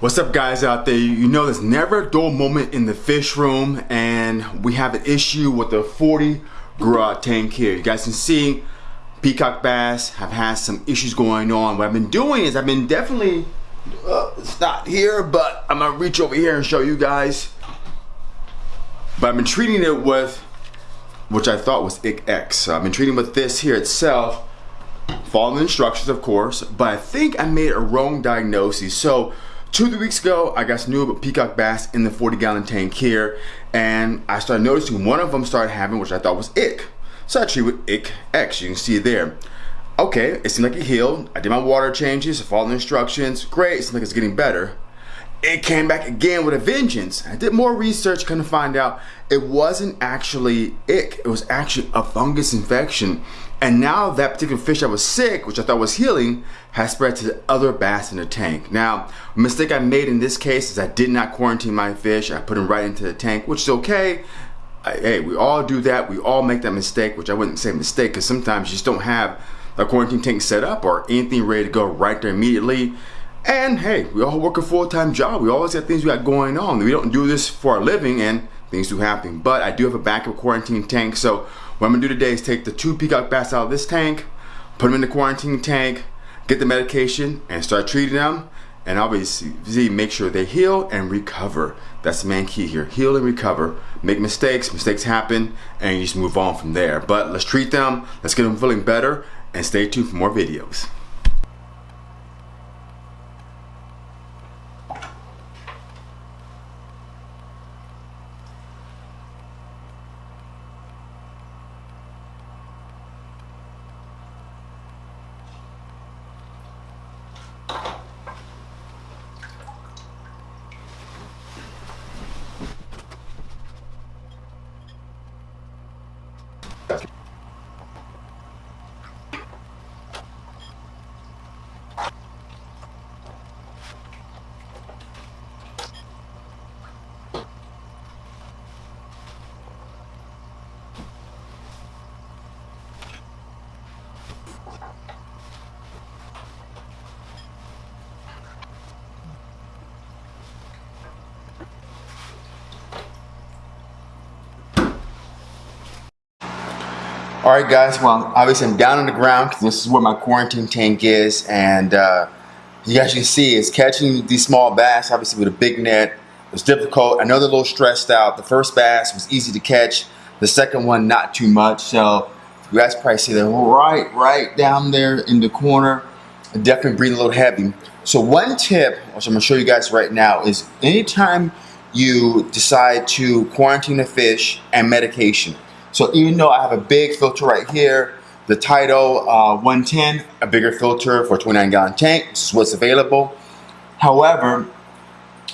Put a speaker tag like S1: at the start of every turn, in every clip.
S1: What's up guys out there? You know there's never a dull moment in the fish room and we have an issue with the 40 garage tank here. You guys can see peacock bass have had some issues going on. What I've been doing is I've been definitely, uh, it's not here, but I'm gonna reach over here and show you guys. But I've been treating it with, which I thought was Ich-X. So I've been treating with this here itself, following the instructions of course, but I think I made a wrong diagnosis. So Two, three weeks ago, I got some new peacock bass in the 40 gallon tank here, and I started noticing one of them started having, which I thought was ich. So I treated with ick X, you can see it there. Okay, it seemed like it healed. I did my water changes, followed the instructions. Great, it seems like it's getting better. It came back again with a vengeance. I did more research, kind of find out it wasn't actually ich. It was actually a fungus infection. And now that particular fish that was sick, which I thought was healing, has spread to the other bass in the tank. Now, a mistake I made in this case is I did not quarantine my fish. I put them right into the tank, which is okay. I, hey, we all do that. We all make that mistake, which I wouldn't say mistake because sometimes you just don't have a quarantine tank set up or anything ready to go right there immediately. And hey, we all work a full-time job. We always got things we got going on. We don't do this for a living and things do happen. But I do have a backup quarantine tank. So what I'm gonna do today is take the two peacock bass out of this tank, put them in the quarantine tank, get the medication and start treating them and obviously make sure they heal and recover. That's the main key here. Heal and recover. Make mistakes, mistakes happen, and you just move on from there. But let's treat them, let's get them feeling better, and stay tuned for more videos. All right, guys. Well, obviously I'm down on the ground this is where my quarantine tank is, and uh, you guys can see it's catching these small bass, obviously with a big net, it was difficult. I know they're a little stressed out. The first bass was easy to catch. The second one, not too much. So you guys probably see they're right, right down there in the corner. Definitely breathing a little heavy. So one tip, which I'm gonna show you guys right now, is anytime you decide to quarantine a fish and medication, so even though I have a big filter right here, the Tidal uh, 110, a bigger filter for 29 gallon tank, this is what's available. However,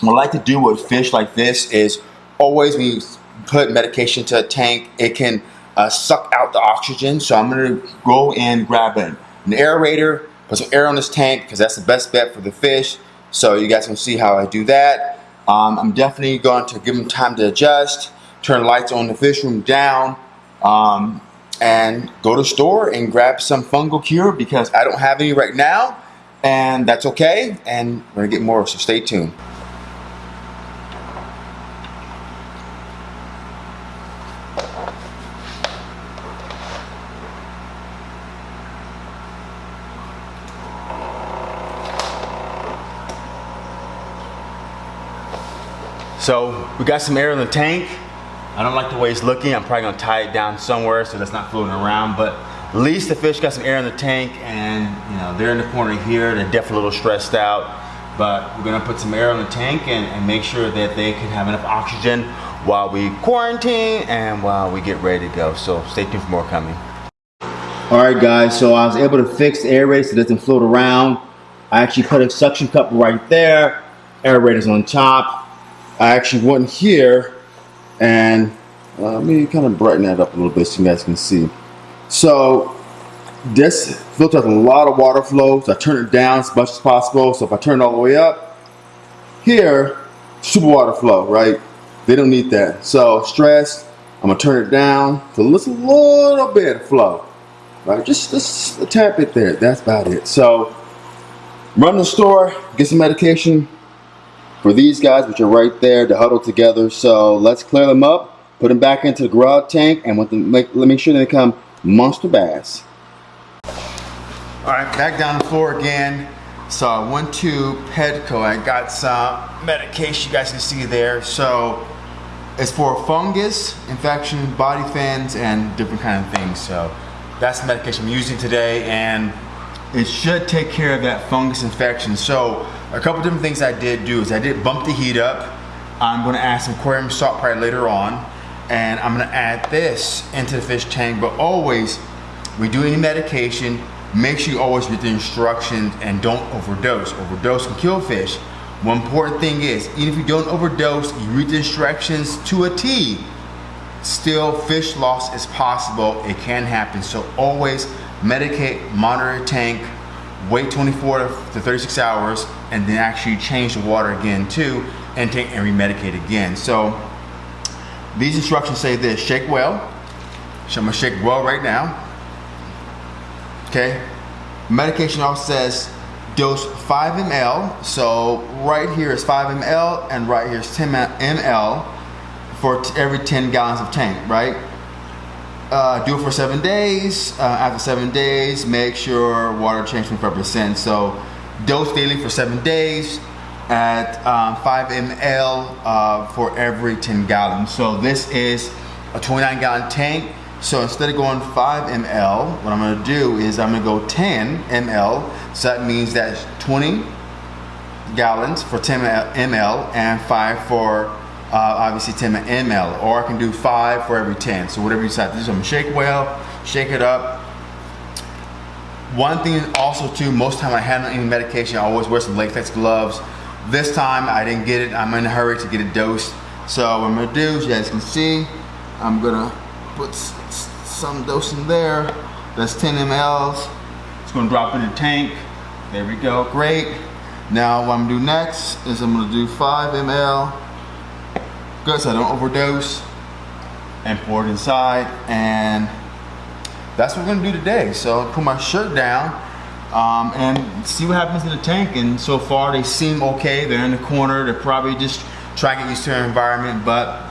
S1: what I like to do with fish like this is always when you put medication to a tank, it can uh, suck out the oxygen. So I'm gonna go and grab an, an aerator, put some air on this tank because that's the best bet for the fish. So you guys can see how I do that. Um, I'm definitely going to give them time to adjust, turn the lights on the fish room down, um, and go to store and grab some fungal cure because I don't have any right now and that's okay and we're gonna get more so stay tuned. So we got some air in the tank I don't like the way it's looking. I'm probably gonna tie it down somewhere so that's not floating around, but at least the fish got some air in the tank and you know they're in the corner here. They're definitely a little stressed out, but we're gonna put some air in the tank and, and make sure that they can have enough oxygen while we quarantine and while we get ready to go. So stay tuned for more coming. All right guys, so I was able to fix the aerator so it doesn't float around. I actually put a suction cup right there. Aerator's on top. I actually went here and uh, let me kind of brighten that up a little bit so you guys can see. So this filter has a lot of water flow, so I turn it down as much as possible. So if I turn it all the way up, here, super water flow, right? They don't need that. So stress, I'm gonna turn it down to a little bit of flow, right? Just, just a tap it there, that's about it. So run the store, get some medication, for these guys, which are right there to huddle together. So let's clear them up, put them back into the garage tank, and let them make, let make sure they become monster bass. All right, back down the floor again. So I went to Petco. I got some medication you guys can see there. So it's for fungus, infection, body fans, and different kind of things. So that's the medication I'm using today, and it should take care of that fungus infection. So a couple different things I did do is I did bump the heat up. I'm gonna add some aquarium salt probably later on, and I'm gonna add this into the fish tank, but always, we do any medication, make sure you always read the instructions and don't overdose. Overdose can kill fish. One important thing is, even if you don't overdose, you read the instructions to a T, still fish loss is possible. It can happen. So always medicate, monitor tank, wait 24 to 36 hours, and then actually change the water again too, and take and remedicate again. So these instructions say this, shake well. So I'm gonna shake well right now. Okay. Medication also says dose 5 ml. So right here is 5 ml and right here is 10 ml for every 10 gallons of tank, right? Uh, do it for seven days. Uh, after seven days, make sure water change 25%. So dose daily for seven days at um, 5 ml uh, for every 10 gallons. So this is a 29 gallon tank. So instead of going 5 ml, what I'm gonna do is I'm gonna go 10 ml. So that means that's 20 gallons for 10 ml and 5 for uh, obviously 10 ml. Or I can do 5 for every 10. So whatever you decide to do. I'm gonna shake well, shake it up. One thing also too, most time I handle any medication, I always wear some latex gloves. This time I didn't get it. I'm in a hurry to get it dosed. So what I'm gonna do, as you guys can see, I'm gonna put some dose in there. That's 10 mLs. It's gonna drop in the tank. There we go, great. Now what I'm gonna do next is I'm gonna do 5 ml. Good, so I don't overdose. And pour it inside. And that's what we're gonna do today. So put my shirt down um, and see what happens in the tank. And so far they seem okay. They're in the corner. They're probably just trying to get used to their environment, but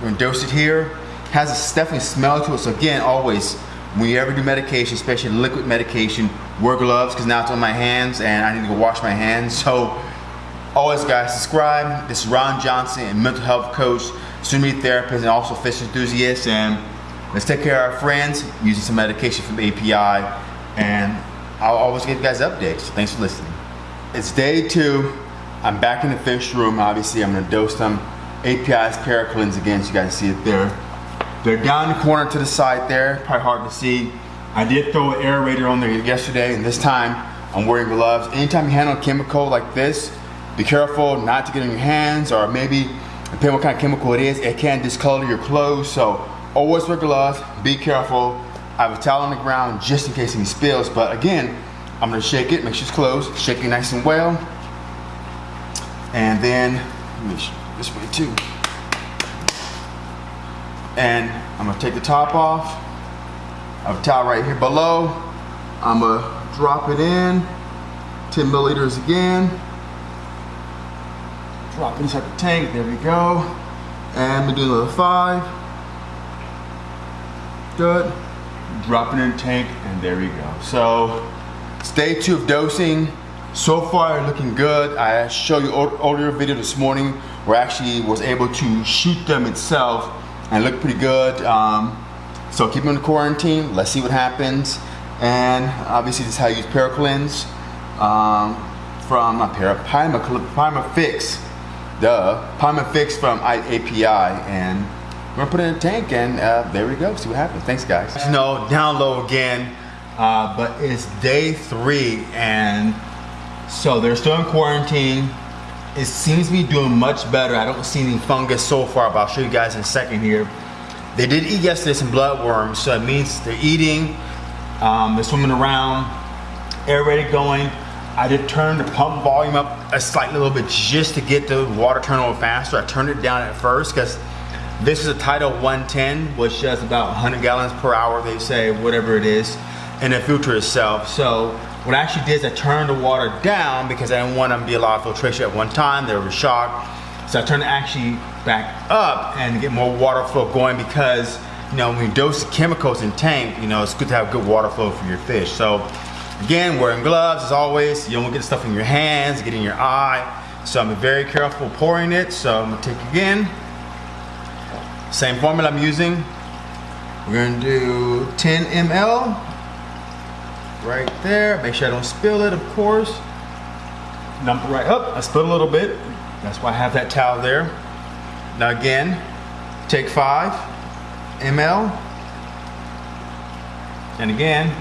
S1: we're gonna dose it here has a definitely smell to it. So again, always, when you ever do medication, especially liquid medication, wear gloves because now it's on my hands and I need to go wash my hands. So always guys, subscribe. This is Ron Johnson, a mental health coach, soon-to-be therapist, and also fish enthusiast. And let's take care of our friends using some medication from API. And I'll always give you guys updates. Thanks for listening. It's day two. I'm back in the fish room. Obviously, I'm gonna dose them API's Paracleanse again, so you guys can see it there. They're down the corner to the side there, probably hard to see. I did throw an aerator on there yesterday and this time I'm wearing gloves. Anytime you handle a chemical like this, be careful not to get in your hands or maybe depending what kind of chemical it is, it can discolor your clothes. So always wear gloves, be careful. I have a towel on the ground just in case any spills, but again, I'm gonna shake it, make sure it's closed, shake it nice and well. And then, this way too. And I'm gonna take the top off. I have a towel right here below. I'm gonna drop it in, 10 milliliters again. Drop inside the tank, there we go. And I'm gonna do another five. Good. Drop it in the tank, and there we go. So, it's day two of dosing. So far, looking good. I showed you earlier video this morning where I actually was able to shoot them itself and look pretty good. Um, so keep them in quarantine. Let's see what happens. And obviously this is how you use Paracleanse um, from a Para, Pyma, Fix, duh, Pimafix from API. And we're gonna put it in a tank and uh, there we go, see what happens. Thanks guys. You know, down low again, uh, but it's day three and so they're still in quarantine it seems to be doing much better. I don't see any fungus so far, but I'll show you guys in a second here. They did eat yesterday some bloodworms, so it means they're eating, um, they're swimming around, air aerated going. I did turn the pump volume up a slightly little bit just to get the water turn a little faster. I turned it down at first because this is a Tidal 110, which does about 100 gallons per hour, they say, whatever it is, and the filter itself. So what I actually did is I turned the water down because I didn't want to be a lot of filtration at one time. They were shocked. So I turned it actually back up and get more water flow going because you know, when you dose chemicals in tank, you know, it's good to have good water flow for your fish. So again, wearing gloves as always. You don't want to get stuff in your hands, get in your eye. So I'm very careful pouring it. So I'm gonna take again. Same formula I'm using. We're gonna do 10 ml right there. Make sure I don't spill it, of course. Dump it right up. I spilled a little bit. That's why I have that towel there. Now again, take five ml. And again,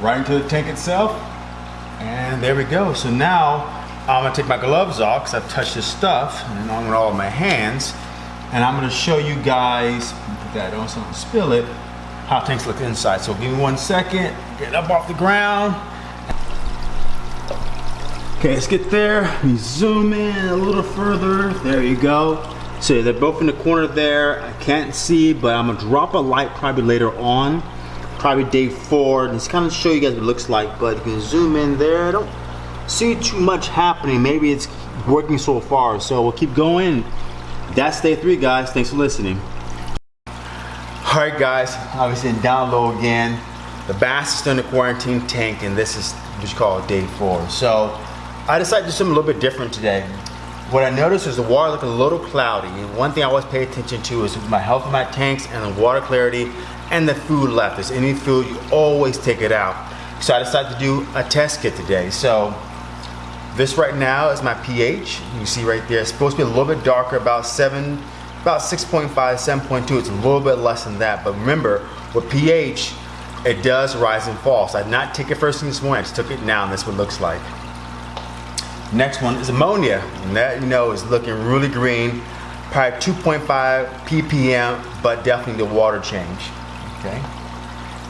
S1: right into the tank itself. And there we go. So now I'm gonna take my gloves off because I've touched this stuff and I'm with all my hands. And I'm gonna show you guys, put that on so I don't spill it, how tanks look inside. So give me one second, get up off the ground. Okay, let's get there. Let me zoom in a little further. There you go. So they're both in the corner there. I can't see, but I'm gonna drop a light probably later on, probably day four. And it's kind of show you guys what it looks like, but you can zoom in there. I don't see too much happening. Maybe it's working so far. So we'll keep going. That's day three, guys. Thanks for listening. All right, guys, obviously down low again. The bass is in the quarantine tank, and this is what you call day four. So I decided to do something a little bit different today. What I noticed is the water looked a little cloudy. And one thing I always pay attention to is my health of my tanks and the water clarity and the food left. There's any food, you always take it out. So I decided to do a test kit today. So this right now is my pH. You see right there, it's supposed to be a little bit darker, about seven, about 6.5, 7.2. It's a little bit less than that. But remember, with pH, it does rise and fall. So I did not take it first thing this morning, I just took it now and that's what it looks like. Next one is ammonia. And that you know is looking really green. Probably 2.5 ppm, but definitely the water change. Okay.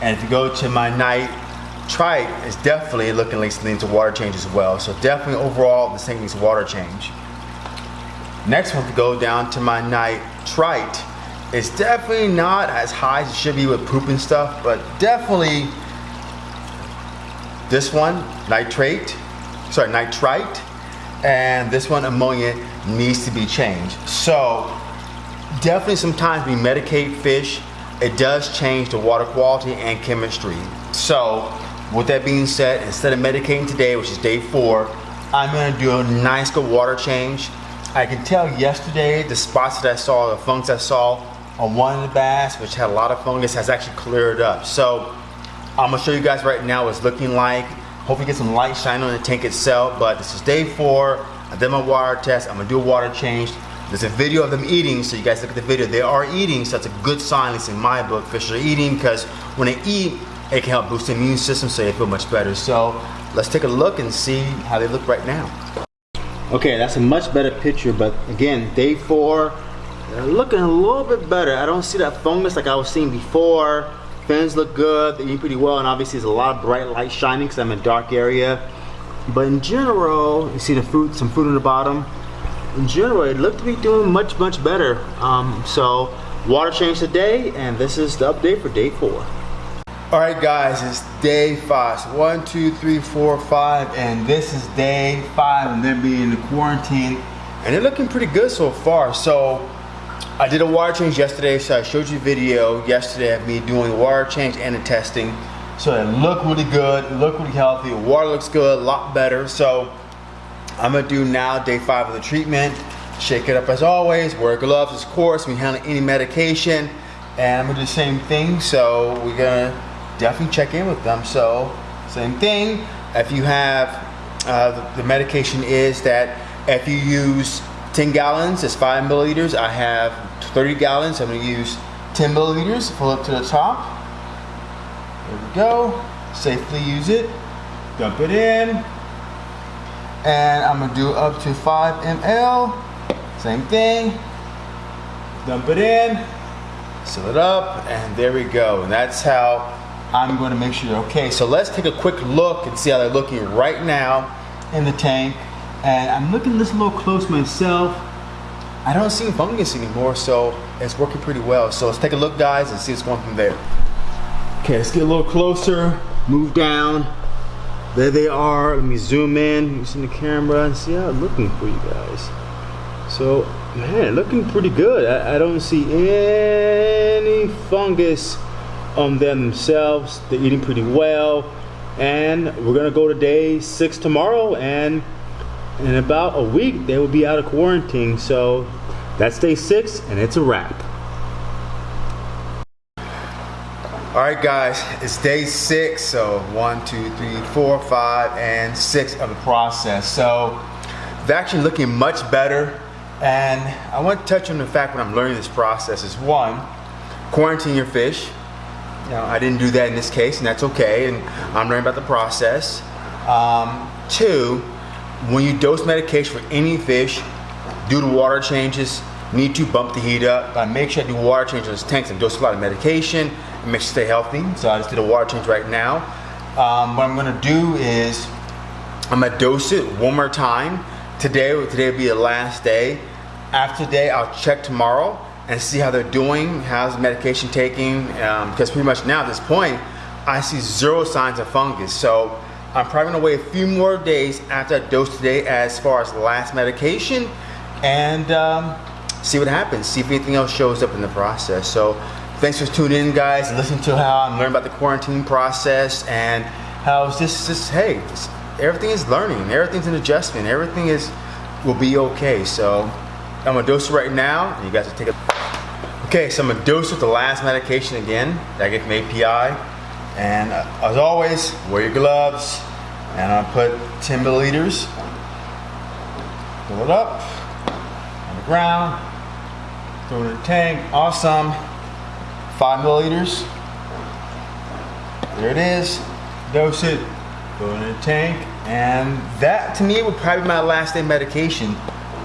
S1: And if you go to my nitrite, is definitely looking like needs a water change as well. So definitely overall, this thing needs water change. Next one to go down to my nitrite. It's definitely not as high as it should be with poop and stuff, but definitely this one, nitrate, sorry, nitrite, and this one ammonia needs to be changed. So definitely sometimes we medicate fish, it does change the water quality and chemistry. So with that being said, instead of medicating today, which is day four, I'm gonna do a nice good water change. I can tell yesterday the spots that I saw, the fungus I saw on one of the bass, which had a lot of fungus, has actually cleared up. So I'm gonna show you guys right now what it's looking like. Hopefully get some light shine on the tank itself, but this is day four. I did my water test. I'm gonna do a water change. There's a video of them eating, so you guys look at the video. They are eating, so that's a good sign, at least in my book. Fish are eating, because when they eat, it can help boost the immune system so they feel much better. So let's take a look and see how they look right now. Okay, that's a much better picture, but again, day four, they're looking a little bit better. I don't see that fungus like I was seeing before. Fins look good, they eat pretty well, and obviously there's a lot of bright light shining because I'm in a dark area. But in general, you see the fruit, some fruit in the bottom. In general, it looked to be doing much, much better. Um, so, water change today, and this is the update for day four. All right, guys, it's day five. One, two, three, four, five, and this is day five, and them being in the quarantine, and they're looking pretty good so far. So I did a water change yesterday, so I showed you a video yesterday of me doing water change and the testing. So it looked really good, it looked really healthy, water looks good, a lot better. So I'm gonna do now day five of the treatment. Shake it up as always, wear gloves of course, we handle any medication, and I'm gonna do the same thing. So we're gonna definitely check in with them. So same thing, if you have, uh, the, medication is that if you use 10 gallons it's 5 milliliters. I have 30 gallons. I'm going to use 10 milliliters. Fill up to the top. There we go. Safely use it. Dump it in. And I'm going to do up to 5 ml. Same thing. Dump it in. Seal it up. And there we go. And that's how I'm going to make sure they're okay. So let's take a quick look and see how they're looking right now in the tank. And I'm looking this a little close myself. I don't see fungus anymore, so it's working pretty well. So let's take a look, guys, and see what's going from there. Okay, let's get a little closer, move down. there they are. Let me zoom in using the camera and see how it's looking for you guys. So, man, looking pretty good. I, I don't see any fungus on them themselves. They're eating pretty well. And we're gonna go to day six tomorrow and in about a week they will be out of quarantine. So that's day six and it's a wrap. All right, guys, it's day six. So one, two, three, four, five, and six of the process. So they're actually looking much better. And I want to touch on the fact when I'm learning this process is one, quarantine your fish. I didn't do that in this case, and that's okay. And I'm learning about the process. Um, two, when you dose medication for any fish, do the water changes. Need to bump the heat up. I make sure I do water changes on this tanks and dose a lot of medication and make sure stay healthy. So I just did a water change right now. Um, what I'm gonna do is I'm gonna dose it one more time. Today, today will be the last day. After today, I'll check tomorrow and see how they're doing, how's medication taking, um, because pretty much now at this point, I see zero signs of fungus. So I'm probably gonna wait a few more days after I dose today as far as last medication and um, see what happens, see if anything else shows up in the process. So thanks for tuning in guys and listening to how I'm learning about the quarantine process and how it's just, just hey, everything is learning, everything's an adjustment, everything is will be okay. So I'm gonna dose it right now and you guys will take a Okay, so I'm gonna dose with the last medication again that I get from API. And uh, as always, wear your gloves. And I'm gonna put 10 milliliters. Fill it up on the ground. Throw it in the tank. Awesome. Five milliliters. There it is. Dose it. Throw it in the tank. And that to me would probably be my last day medication.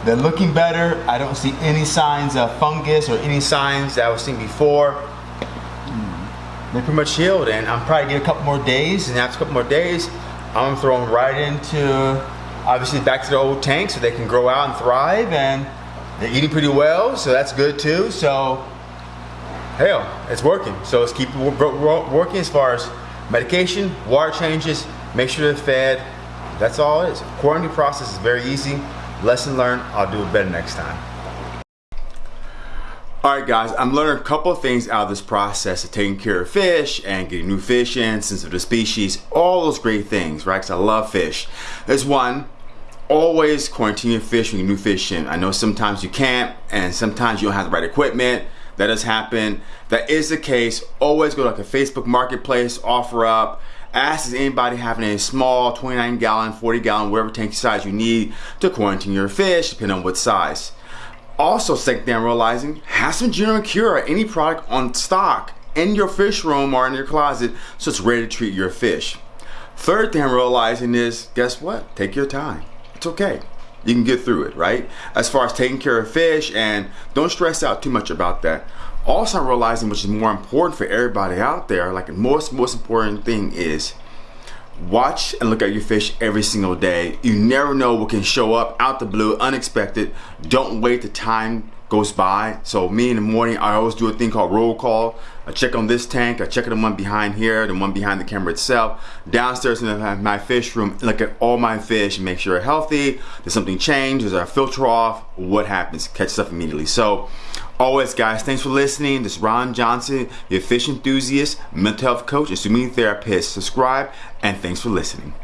S1: They're looking better. I don't see any signs of fungus or any signs that I was seeing before. Hmm. They're pretty much healed and I'm probably get a couple more days and after a couple more days I'm gonna throw them right into obviously back to the old tank so they can grow out and thrive and they're eating pretty well so that's good too. So hell it's working. So let's keep working as far as medication water changes make sure they're fed. That's all it is. Quarantine process is very easy lesson learned I'll do it better next time Alright guys, I'm learning a couple of things out of this process of taking care of fish and getting new fish in, sensitive species, all those great things, right? Because I love fish. There's one, always quarantine your fish when you new fish in. I know sometimes you can't and sometimes you don't have the right equipment. That does happen. That is the case. Always go to like a Facebook marketplace, OfferUp, ask is anybody having a small 29 gallon, 40 gallon, whatever tank size you need to quarantine your fish, depending on what size. Also, second thing I'm realizing, have some General Cure any product on stock in your fish room or in your closet so it's ready to treat your fish. Third thing I'm realizing is, guess what? Take your time. It's okay. You can get through it, right? As far as taking care of fish and don't stress out too much about that. Also, realizing which is more important for everybody out there, like the most, most important thing is watch and look at your fish every single day. You never know what can show up out the blue, unexpected. Don't wait the time goes by. So me in the morning, I always do a thing called roll call. I check on this tank, I check on the one behind here, the one behind the camera itself. Downstairs in my fish room, look at all my fish make sure they're healthy. Does something change? Does our filter off? What happens? Catch stuff immediately. So Always, guys, thanks for listening. This is Ron Johnson, your fish enthusiast, mental health coach, and swimming therapist. Subscribe, and thanks for listening.